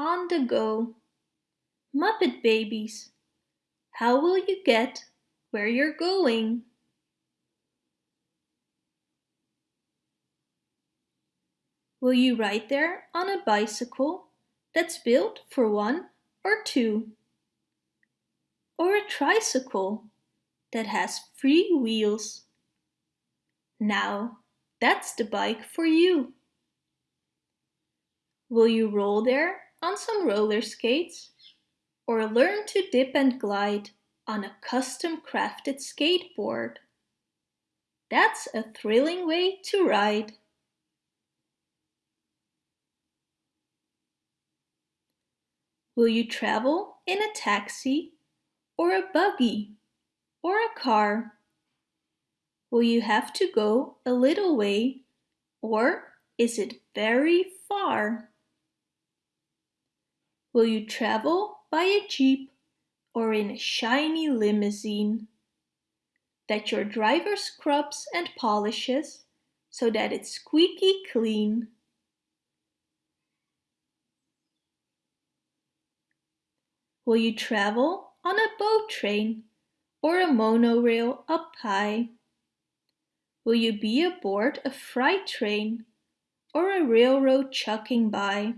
on the go. Muppet babies, how will you get where you're going? Will you ride there on a bicycle that's built for one or two? Or a tricycle that has three wheels? Now, that's the bike for you. Will you roll there on some roller skates? Or learn to dip and glide on a custom crafted skateboard? That's a thrilling way to ride. Will you travel in a taxi or a buggy or a car? Will you have to go a little way or is it very far? Will you travel by a jeep or in a shiny limousine that your driver scrubs and polishes so that it's squeaky clean? Will you travel on a boat train or a monorail up high? Will you be aboard a freight train or a railroad chugging by?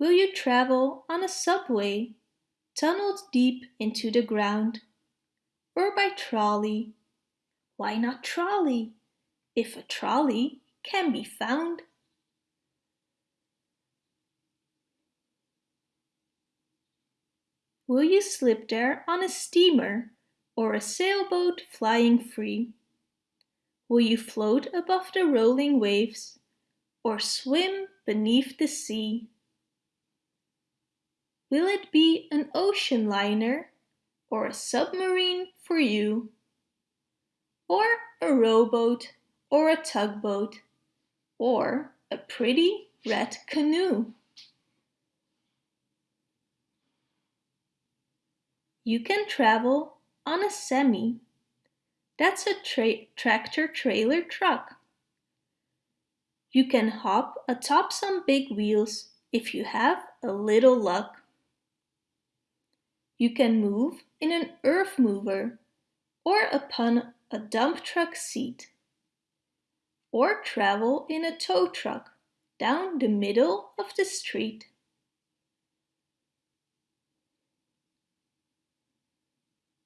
Will you travel on a subway tunneled deep into the ground or by trolley? Why not trolley if a trolley can be found? Will you slip there on a steamer or a sailboat flying free? Will you float above the rolling waves or swim beneath the sea? Will it be an ocean liner or a submarine for you? Or a rowboat or a tugboat or a pretty red canoe? You can travel on a semi. That's a tra tractor trailer truck. You can hop atop some big wheels if you have a little luck. You can move in an earth mover or upon a dump truck seat. Or travel in a tow truck down the middle of the street.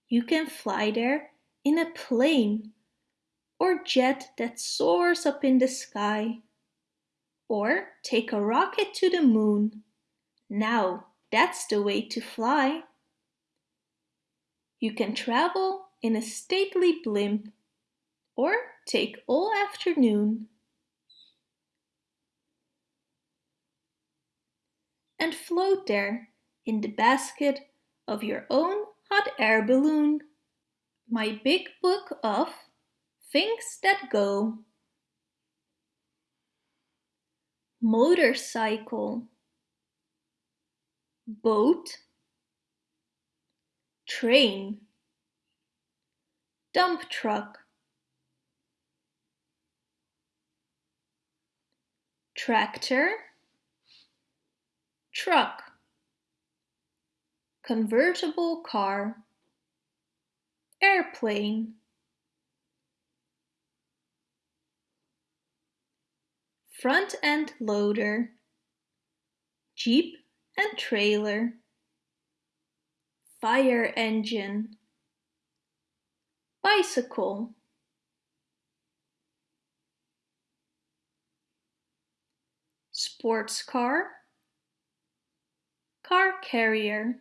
You can fly there in a plane or jet that soars up in the sky. Or take a rocket to the moon. Now that's the way to fly. You can travel in a stately blimp or take all afternoon. And float there in the basket of your own hot air balloon. My big book of things that go. Motorcycle Boat Train Dump truck Tractor Truck convertible car airplane front end loader jeep and trailer fire engine. Bicycle. Sports car. Car carrier.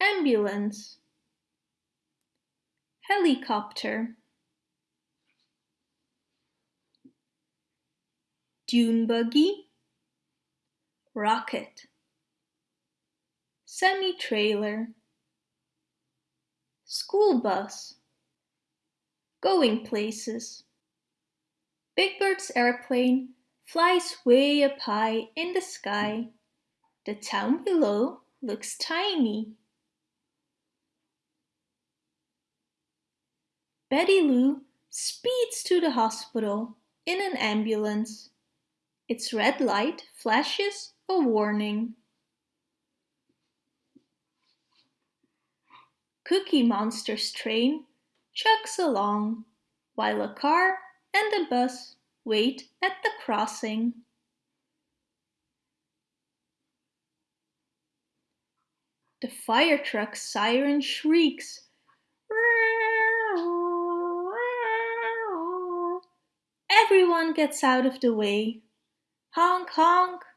Ambulance. Helicopter. Dune buggy. Rocket semi-trailer school bus going places Big Bird's airplane flies way up high in the sky. The town below looks tiny. Betty Lou speeds to the hospital in an ambulance. Its red light flashes a warning. Cookie Monster's train chugs along while a car and a bus wait at the crossing. The fire truck's siren shrieks. Everyone gets out of the way. Honk honk!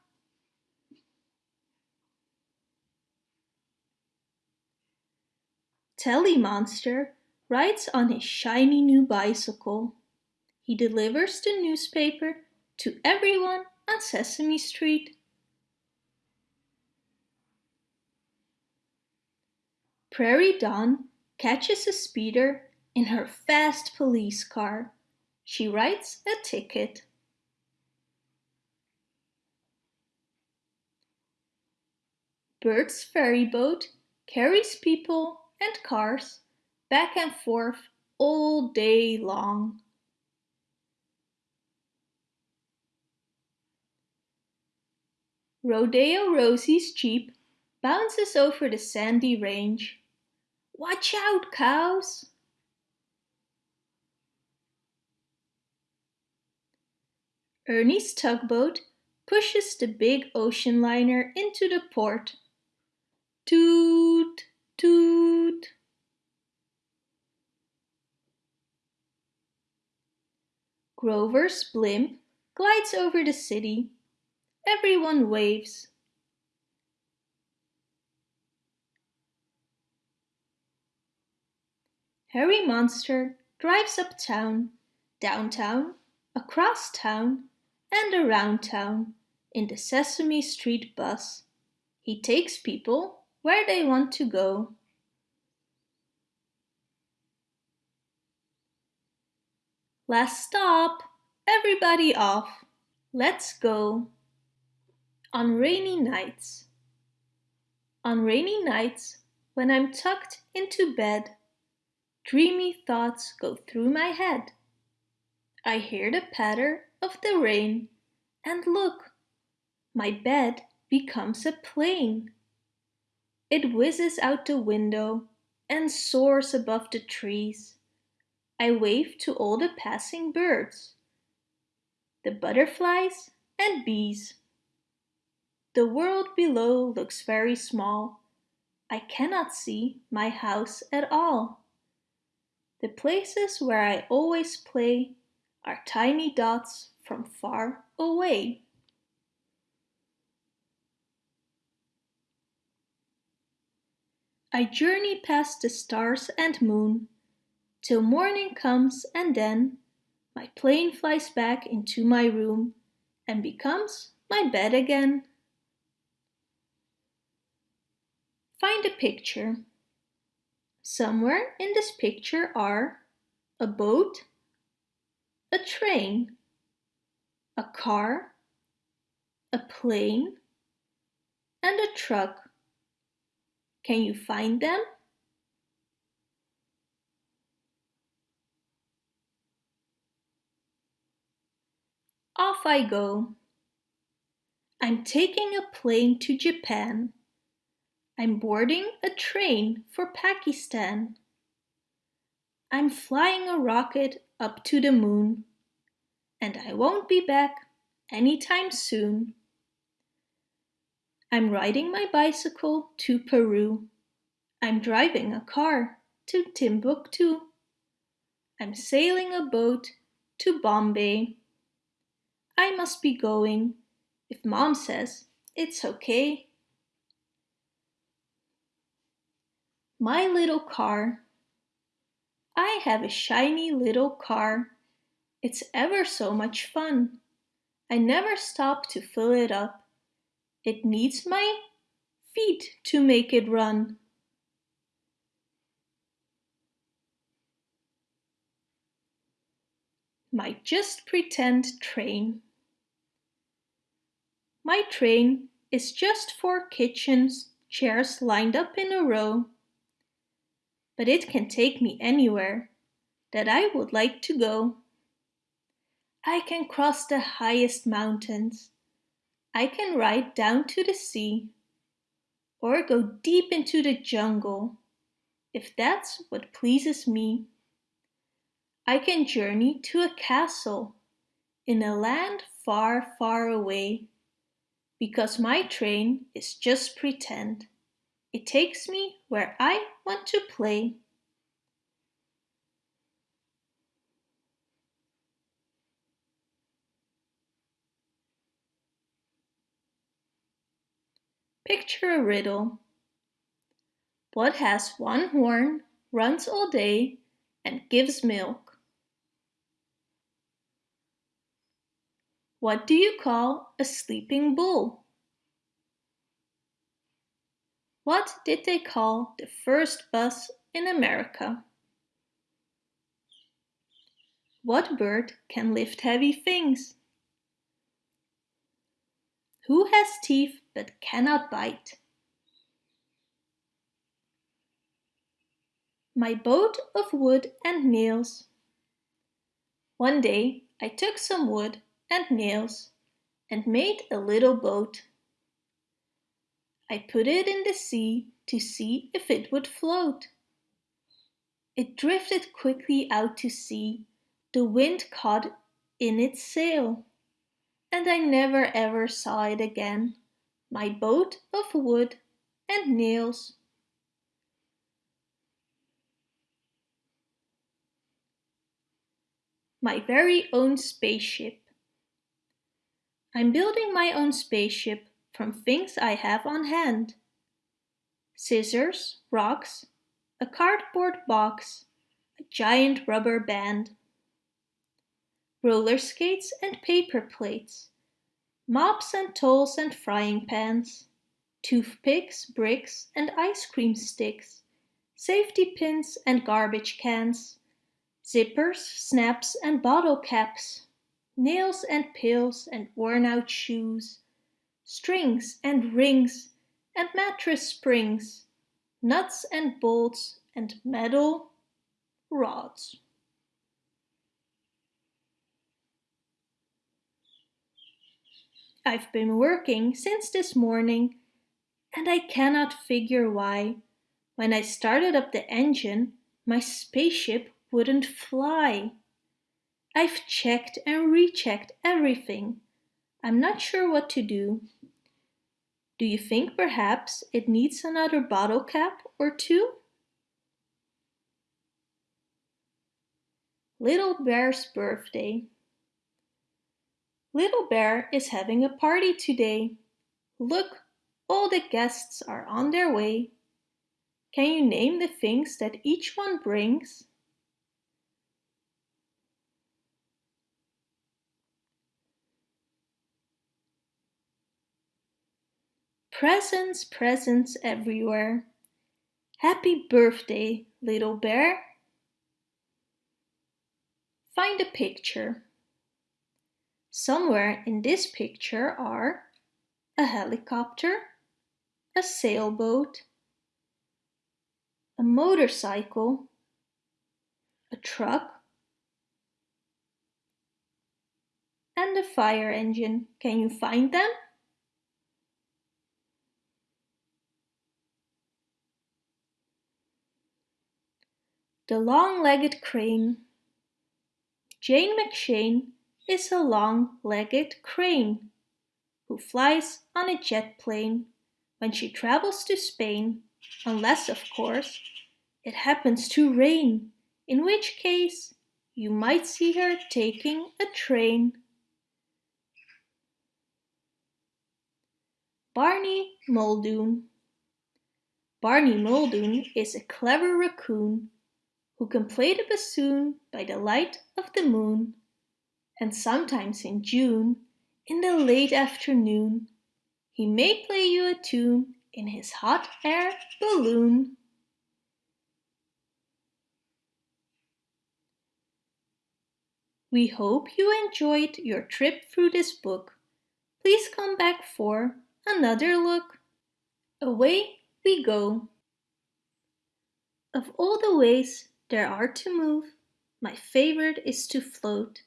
Telly Monster rides on his shiny new bicycle. He delivers the newspaper to everyone on Sesame Street. Prairie Dawn catches a speeder in her fast police car. She writes a ticket. Bert's ferry boat carries people and cars back and forth all day long. Rodeo Rosie's jeep bounces over the sandy range. Watch out, cows! Ernie's tugboat pushes the big ocean liner into the port. Toot, toot. Grover's blimp glides over the city. Everyone waves. Herry Monster drives uptown, downtown, across town, and around town in the Sesame Street bus. He takes people where they want to go. Last stop! Everybody off! Let's go! On rainy nights. On rainy nights, when I'm tucked into bed, dreamy thoughts go through my head. I hear the patter of the rain, and look, my bed becomes a plane. It whizzes out the window and soars above the trees. I wave to all the passing birds, the butterflies and bees. The world below looks very small. I cannot see my house at all. The places where I always play are tiny dots from far away. I journey past the stars and moon till morning comes and then my plane flies back into my room and becomes my bed again. Find a picture. Somewhere in this picture are a boat, a train, a car, a plane, and a truck. Can you find them? Off I go. I'm taking a plane to Japan. I'm boarding a train for Pakistan. I'm flying a rocket up to the moon. And I won't be back anytime soon. I'm riding my bicycle to Peru. I'm driving a car to Timbuktu. I'm sailing a boat to Bombay. I must be going if mom says it's okay. My little car. I have a shiny little car. It's ever so much fun. I never stop to fill it up. It needs my feet to make it run. My just pretend train. My train is just four kitchens chairs lined up in a row. But it can take me anywhere that I would like to go. I can cross the highest mountains. I can ride down to the sea or go deep into the jungle, if that's what pleases me. I can journey to a castle in a land far, far away, because my train is just pretend. It takes me where I want to play. Picture a riddle. What has one horn, runs all day, and gives milk? What do you call a sleeping bull? What did they call the first bus in America? What bird can lift heavy things? Who has teeth but cannot bite. My boat of wood and nails. One day I took some wood and nails and made a little boat. I put it in the sea to see if it would float. It drifted quickly out to sea, the wind caught in its sail, and I never ever saw it again my boat of wood and nails. My very own spaceship. I'm building my own spaceship from things I have on hand. Scissors, rocks, a cardboard box, a giant rubber band, roller skates and paper plates, mops and towels and frying pans, toothpicks, bricks and ice cream sticks, safety pins and garbage cans, zippers, snaps and bottle caps, nails and pills and worn out shoes, strings and rings and mattress springs, nuts and bolts and metal rods. I've been working since this morning and I cannot figure why. When I started up the engine, my spaceship wouldn't fly. I've checked and rechecked everything. I'm not sure what to do. Do you think perhaps it needs another bottle cap or two? Little Bear's birthday. Little Bear is having a party today. Look, all the guests are on their way. Can you name the things that each one brings? Presents, presents everywhere. Happy birthday, little bear. Find a picture. Somewhere in this picture are a helicopter, a sailboat, a motorcycle, a truck, and a fire engine. Can you find them? The long-legged crane. Jane McShane is a long-legged crane who flies on a jet plane. When she travels to Spain, unless, of course, it happens to rain, in which case you might see her taking a train. Barney Muldoon. Barney Muldoon is a clever raccoon who can play the bassoon by the light of the moon and sometimes in June, in the late afternoon, he may play you a tune in his hot air balloon. We hope you enjoyed your trip through this book. Please come back for another look. Away we go. Of all the ways there are to move, my favorite is to float.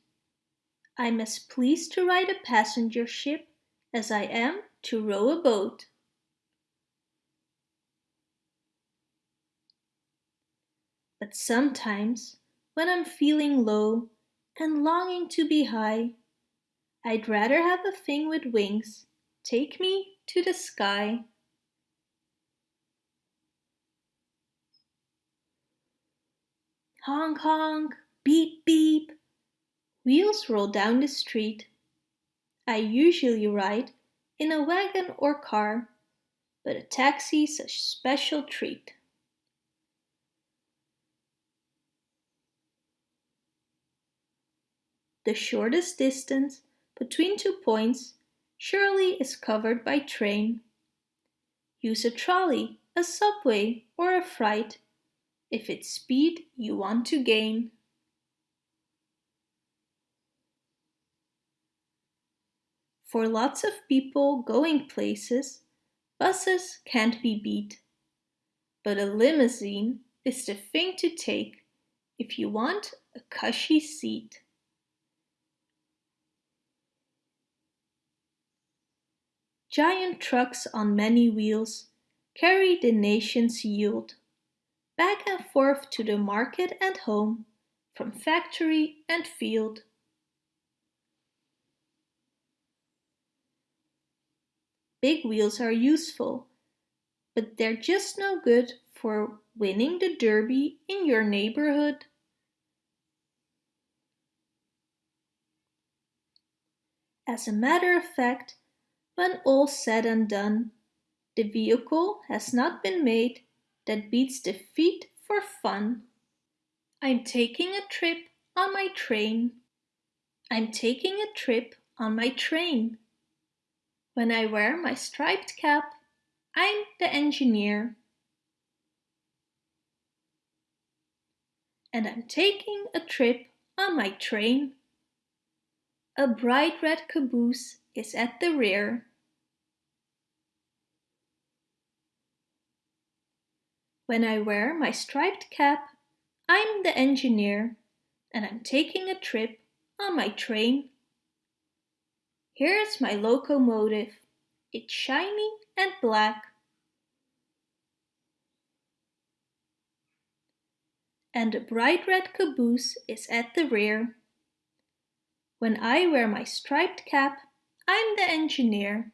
I'm as pleased to ride a passenger ship as I am to row a boat. But sometimes, when I'm feeling low and longing to be high, I'd rather have a thing with wings take me to the sky. Honk honk, beep beep, wheels roll down the street. I usually ride in a wagon or car, but a taxi's a special treat. The shortest distance between two points surely is covered by train. Use a trolley, a subway or a freight if it's speed you want to gain. For lots of people going places, buses can't be beat. But a limousine is the thing to take if you want a cushy seat. Giant trucks on many wheels carry the nation's yield back and forth to the market and home, from factory and field. Big wheels are useful, but they're just no good for winning the derby in your neighborhood. As a matter of fact, when all's said and done, the vehicle has not been made that beats the feet for fun. I'm taking a trip on my train. I'm taking a trip on my train. When I wear my striped cap, I'm the engineer. And I'm taking a trip on my train. A bright red caboose is at the rear. When I wear my striped cap, I'm the engineer and I'm taking a trip on my train. Here's my locomotive. It's shiny and black. And a bright red caboose is at the rear. When I wear my striped cap, I'm the engineer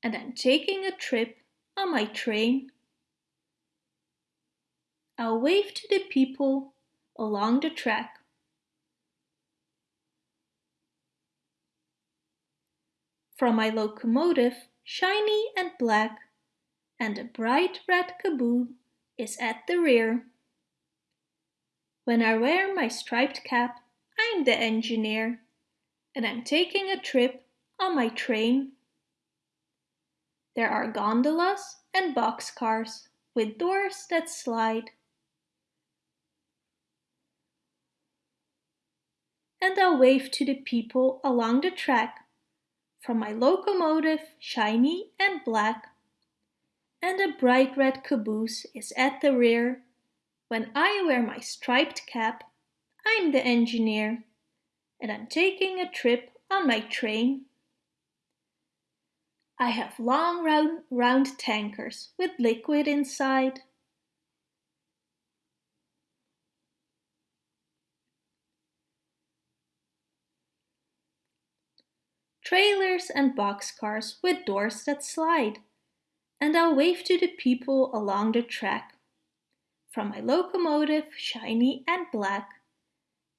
and I'm taking a trip on my train. I'll wave to the people along the track. From my locomotive, shiny and black, and a bright red caboose is at the rear. When I wear my striped cap, I'm the engineer, and I'm taking a trip on my train. There are gondolas and boxcars with doors that slide. And I'll wave to the people along the track from my locomotive shiny and black and a bright red caboose is at the rear. When I wear my striped cap, I'm the engineer and I'm taking a trip on my train. I have long round, round tankers with liquid inside. Trailers and boxcars with doors that slide. And I'll wave to the people along the track. From my locomotive, shiny and black,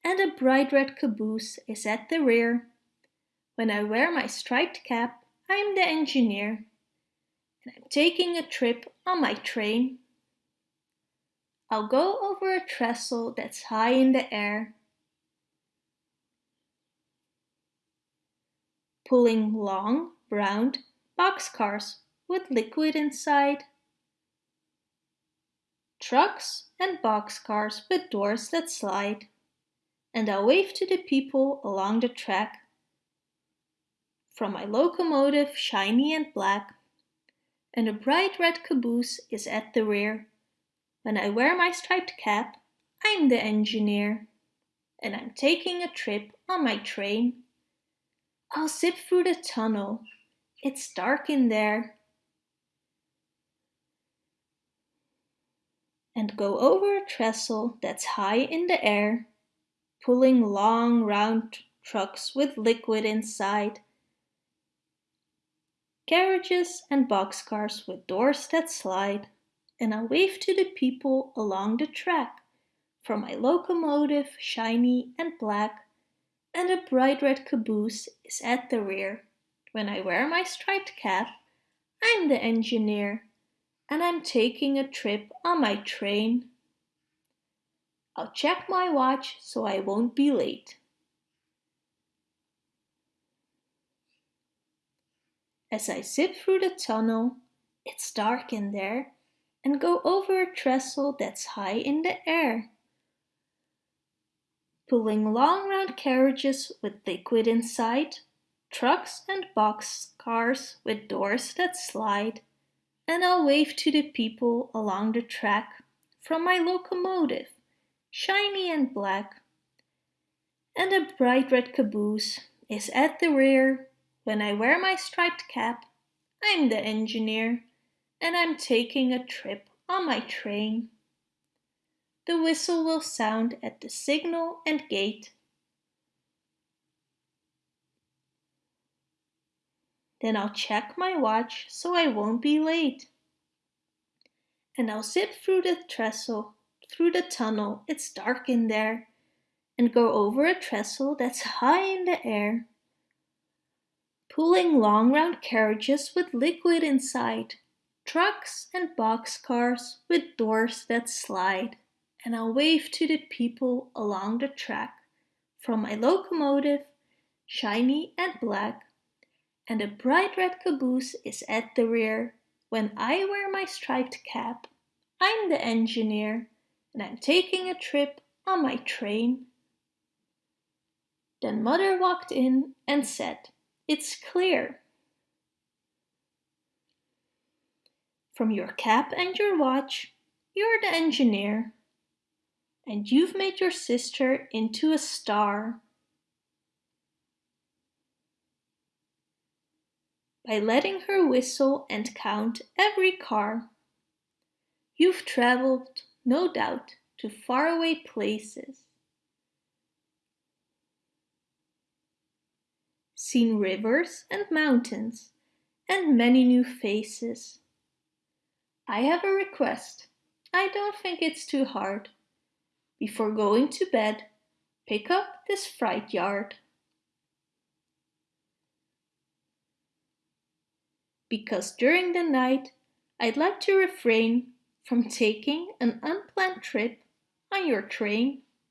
and a bright red caboose is at the rear. When I wear my striped cap, I'm the engineer and I'm taking a trip on my train. I'll go over a trestle that's high in the air. Pulling long, brown boxcars with liquid inside. Trucks and boxcars with doors that slide. And I'll wave to the people along the track from my locomotive shiny and black, and a bright red caboose is at the rear. When I wear my striped cap, I'm the engineer, and I'm taking a trip on my train. I'll zip through the tunnel. It's dark in there. And go over a trestle that's high in the air, pulling long round trucks with liquid inside. Carriages and boxcars with doors that slide. And I'll wave to the people along the track. from my locomotive, shiny and black, and a bright red caboose is at the rear. When I wear my striped cap, I'm the engineer, and I'm taking a trip on my train. I'll check my watch so I won't be late. As I zip through the tunnel, it's dark in there, and go over a trestle that's high in the air pulling long round carriages with liquid inside, trucks and box cars with doors that slide, and I'll wave to the people along the track from my locomotive, shiny and black. And a bright red caboose is at the rear. When I wear my striped cap, I'm the engineer, and I'm taking a trip on my train. The whistle will sound at the signal and gate. Then I'll check my watch so I won't be late. And I'll zip through the trestle, through the tunnel, it's dark in there, and go over a trestle that's high in the air, pulling long round carriages with liquid inside, trucks and box cars with doors that slide and I'll wave to the people along the track from my locomotive, shiny and black, and a bright red caboose is at the rear. When I wear my striped cap, I'm the engineer, and I'm taking a trip on my train. Then mother walked in and said, It's clear. From your cap and your watch, you're the engineer and you've made your sister into a star. By letting her whistle and count every car. You've traveled, no doubt, to faraway places. Seen rivers and mountains and many new faces. I have a request. I don't think it's too hard. Before going to bed, pick up this freight yard. Because during the night, I'd like to refrain from taking an unplanned trip on your train.